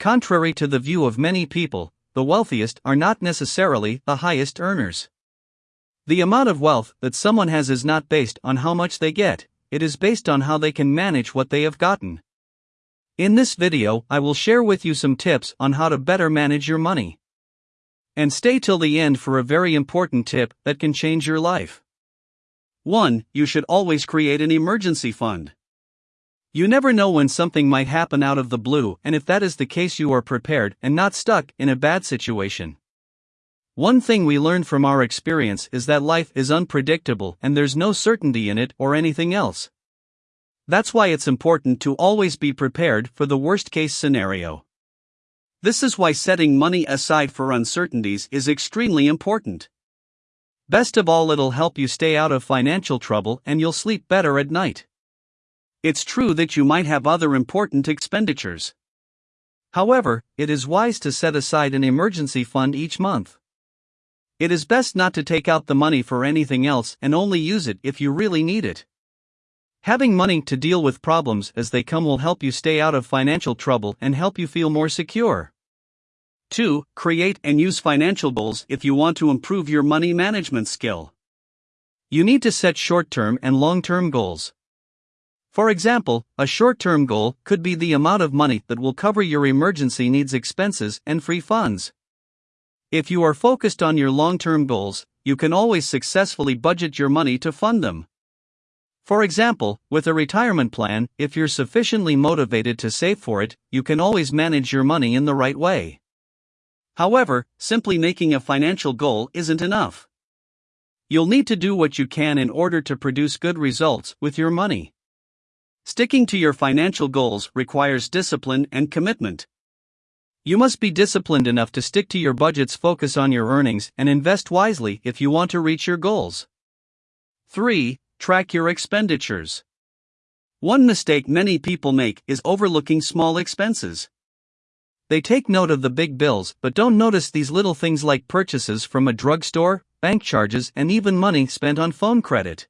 contrary to the view of many people, the wealthiest are not necessarily the highest earners. The amount of wealth that someone has is not based on how much they get, it is based on how they can manage what they have gotten. In this video, I will share with you some tips on how to better manage your money. And stay till the end for a very important tip that can change your life. 1. You should always create an emergency fund. You never know when something might happen out of the blue, and if that is the case, you are prepared and not stuck in a bad situation. One thing we learned from our experience is that life is unpredictable and there's no certainty in it or anything else. That's why it's important to always be prepared for the worst case scenario. This is why setting money aside for uncertainties is extremely important. Best of all, it'll help you stay out of financial trouble and you'll sleep better at night. It's true that you might have other important expenditures. However, it is wise to set aside an emergency fund each month. It is best not to take out the money for anything else and only use it if you really need it. Having money to deal with problems as they come will help you stay out of financial trouble and help you feel more secure. 2. Create and use financial goals if you want to improve your money management skill. You need to set short term and long term goals. For example, a short term goal could be the amount of money that will cover your emergency needs expenses and free funds. If you are focused on your long term goals, you can always successfully budget your money to fund them. For example, with a retirement plan, if you're sufficiently motivated to save for it, you can always manage your money in the right way. However, simply making a financial goal isn't enough. You'll need to do what you can in order to produce good results with your money. Sticking to your financial goals requires discipline and commitment. You must be disciplined enough to stick to your budgets, focus on your earnings, and invest wisely if you want to reach your goals. 3. Track your expenditures. One mistake many people make is overlooking small expenses. They take note of the big bills but don't notice these little things like purchases from a drugstore, bank charges, and even money spent on phone credit.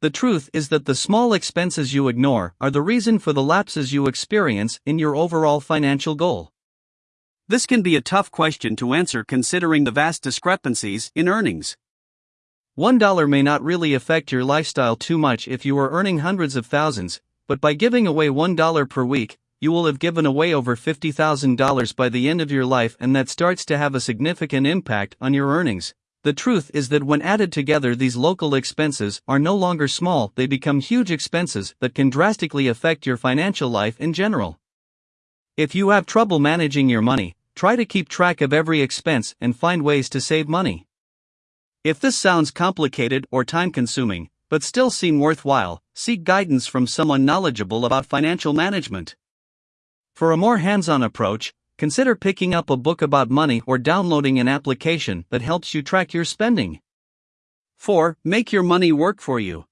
The truth is that the small expenses you ignore are the reason for the lapses you experience in your overall financial goal. This can be a tough question to answer considering the vast discrepancies in earnings. $1 may not really affect your lifestyle too much if you are earning hundreds of thousands, but by giving away $1 per week, you will have given away over $50,000 by the end of your life, and that starts to have a significant impact on your earnings. The truth is that when added together, these local expenses are no longer small, they become huge expenses that can drastically affect your financial life in general. If you have trouble managing your money, Try to keep track of every expense and find ways to save money. If this sounds complicated or time consuming, but still seem worthwhile, seek guidance from someone knowledgeable about financial management. For a more hands on approach, consider picking up a book about money or downloading an application that helps you track your spending. 4. Make your money work for you.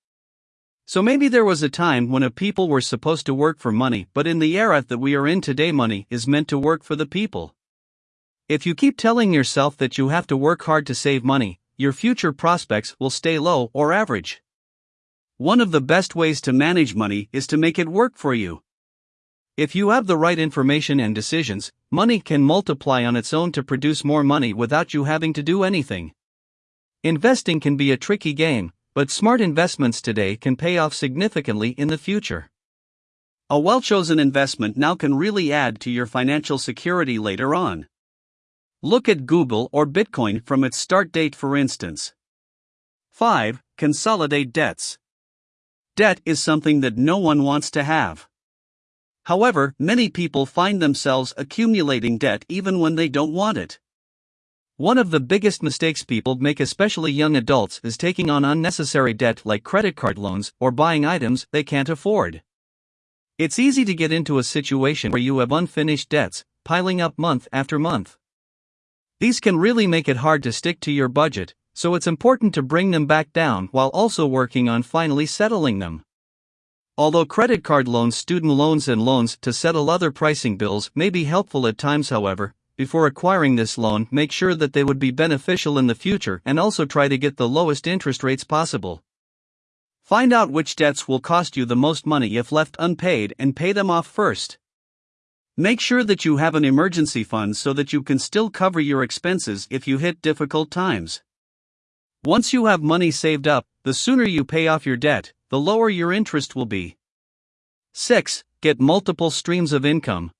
So maybe there was a time when a people were supposed to work for money, but in the era that we are in today, money is meant to work for the people. If you keep telling yourself that you have to work hard to save money, your future prospects will stay low or average. One of the best ways to manage money is to make it work for you. If you have the right information and decisions, money can multiply on its own to produce more money without you having to do anything. Investing can be a tricky game, but smart investments today can pay off significantly in the future. A well chosen investment now can really add to your financial security later on. Look at Google or Bitcoin from its start date, for instance. 5. Consolidate debts. Debt is something that no one wants to have. However, many people find themselves accumulating debt even when they don't want it. One of the biggest mistakes people make, especially young adults, is taking on unnecessary debt like credit card loans or buying items they can't afford. It's easy to get into a situation where you have unfinished debts, piling up month after month. These can really make it hard to stick to your budget, so it's important to bring them back down while also working on finally settling them. Although credit card loans, student loans, and loans to settle other pricing bills may be helpful at times, however, before acquiring this loan, make sure that they would be beneficial in the future and also try to get the lowest interest rates possible. Find out which debts will cost you the most money if left unpaid and pay them off first. Make sure that you have an emergency fund so that you can still cover your expenses if you hit difficult times. Once you have money saved up, the sooner you pay off your debt, the lower your interest will be. 6. Get multiple streams of income.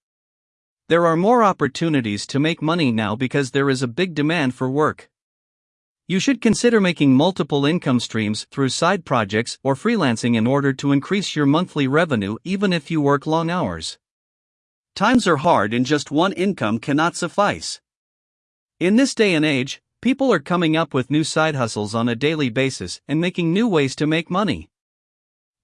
There are more opportunities to make money now because there is a big demand for work. You should consider making multiple income streams through side projects or freelancing in order to increase your monthly revenue even if you work long hours. Times are hard and just one income cannot suffice. In this day and age, People are coming up with new side hustles on a daily basis and making new ways to make money.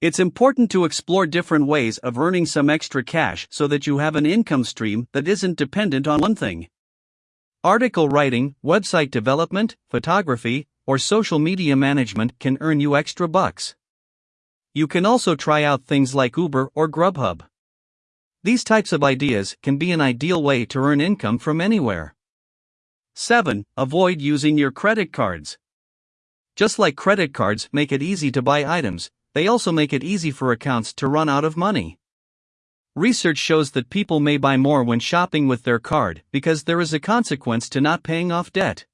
It's important to explore different ways of earning some extra cash so that you have an income stream that isn't dependent on one thing. Article writing, website development, photography, or social media management can earn you extra bucks. You can also try out things like Uber or Grubhub. These types of ideas can be an ideal way to earn income from anywhere. 7. Avoid using your credit cards. Just like credit cards make it easy to buy items, they also make it easy for accounts to run out of money. Research shows that people may buy more when shopping with their card because there is a consequence to not paying off debt.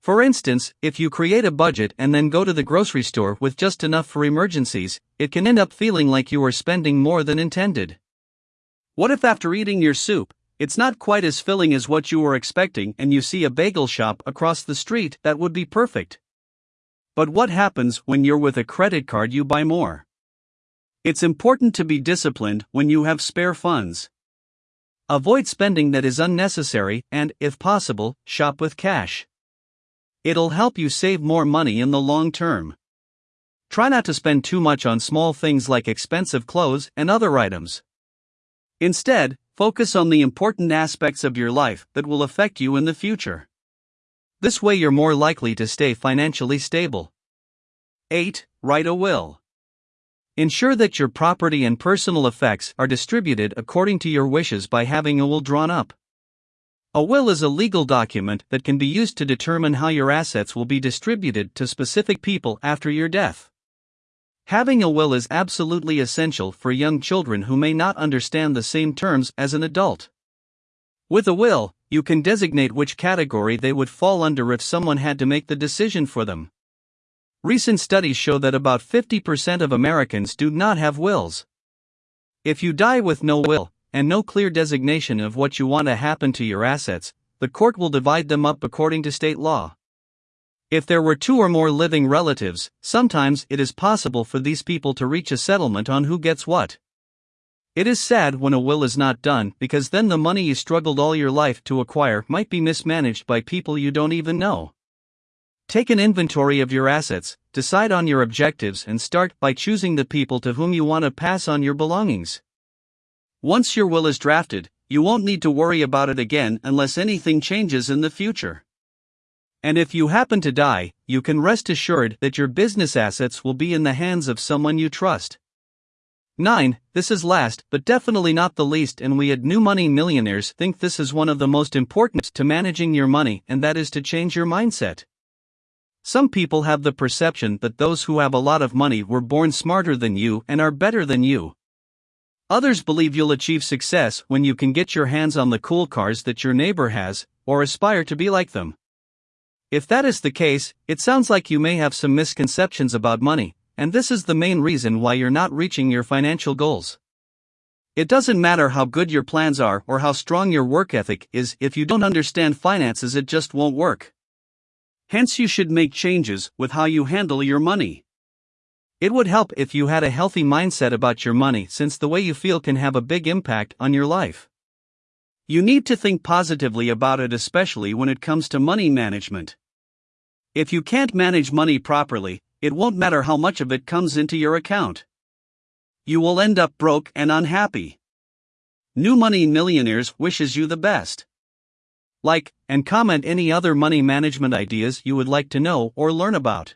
For instance, if you create a budget and then go to the grocery store with just enough for emergencies, it can end up feeling like you are spending more than intended. What if after eating your soup, it's not quite as filling as what you were expecting, and you see a bagel shop across the street that would be perfect. But what happens when you're with a credit card you buy more? It's important to be disciplined when you have spare funds. Avoid spending that is unnecessary and, if possible, shop with cash. It'll help you save more money in the long term. Try not to spend too much on small things like expensive clothes and other items. Instead, Focus on the important aspects of your life that will affect you in the future. This way, you're more likely to stay financially stable. 8. Write a will. Ensure that your property and personal effects are distributed according to your wishes by having a will drawn up. A will is a legal document that can be used to determine how your assets will be distributed to specific people after your death. Having a will is absolutely essential for young children who may not understand the same terms as an adult. With a will, you can designate which category they would fall under if someone had to make the decision for them. Recent studies show that about 50% of Americans do not have wills. If you die with no will, and no clear designation of what you want to happen to your assets, the court will divide them up according to state law. If there were two or more living relatives, sometimes it is possible for these people to reach a settlement on who gets what. It is sad when a will is not done because then the money you struggled all your life to acquire might be mismanaged by people you don't even know. Take an inventory of your assets, decide on your objectives, and start by choosing the people to whom you want to pass on your belongings. Once your will is drafted, you won't need to worry about it again unless anything changes in the future. And if you happen to die, you can rest assured that your business assets will be in the hands of someone you trust. 9. This is last, but definitely not the least, and we at New Money Millionaires think this is one of the most important to managing your money, and that is to change your mindset. Some people have the perception that those who have a lot of money were born smarter than you and are better than you. Others believe you'll achieve success when you can get your hands on the cool cars that your neighbor has, or aspire to be like them. If that is the case, it sounds like you may have some misconceptions about money, and this is the main reason why you're not reaching your financial goals. It doesn't matter how good your plans are or how strong your work ethic is, if you don't understand finances, it just won't work. Hence, you should make changes with how you handle your money. It would help if you had a healthy mindset about your money, since the way you feel can have a big impact on your life. You need to think positively about it, especially when it comes to money management. If you can't manage money properly, it won't matter how much of it comes into your account. You will end up broke and unhappy. New Money Millionaires wishes you the best. Like and comment any other money management ideas you would like to know or learn about.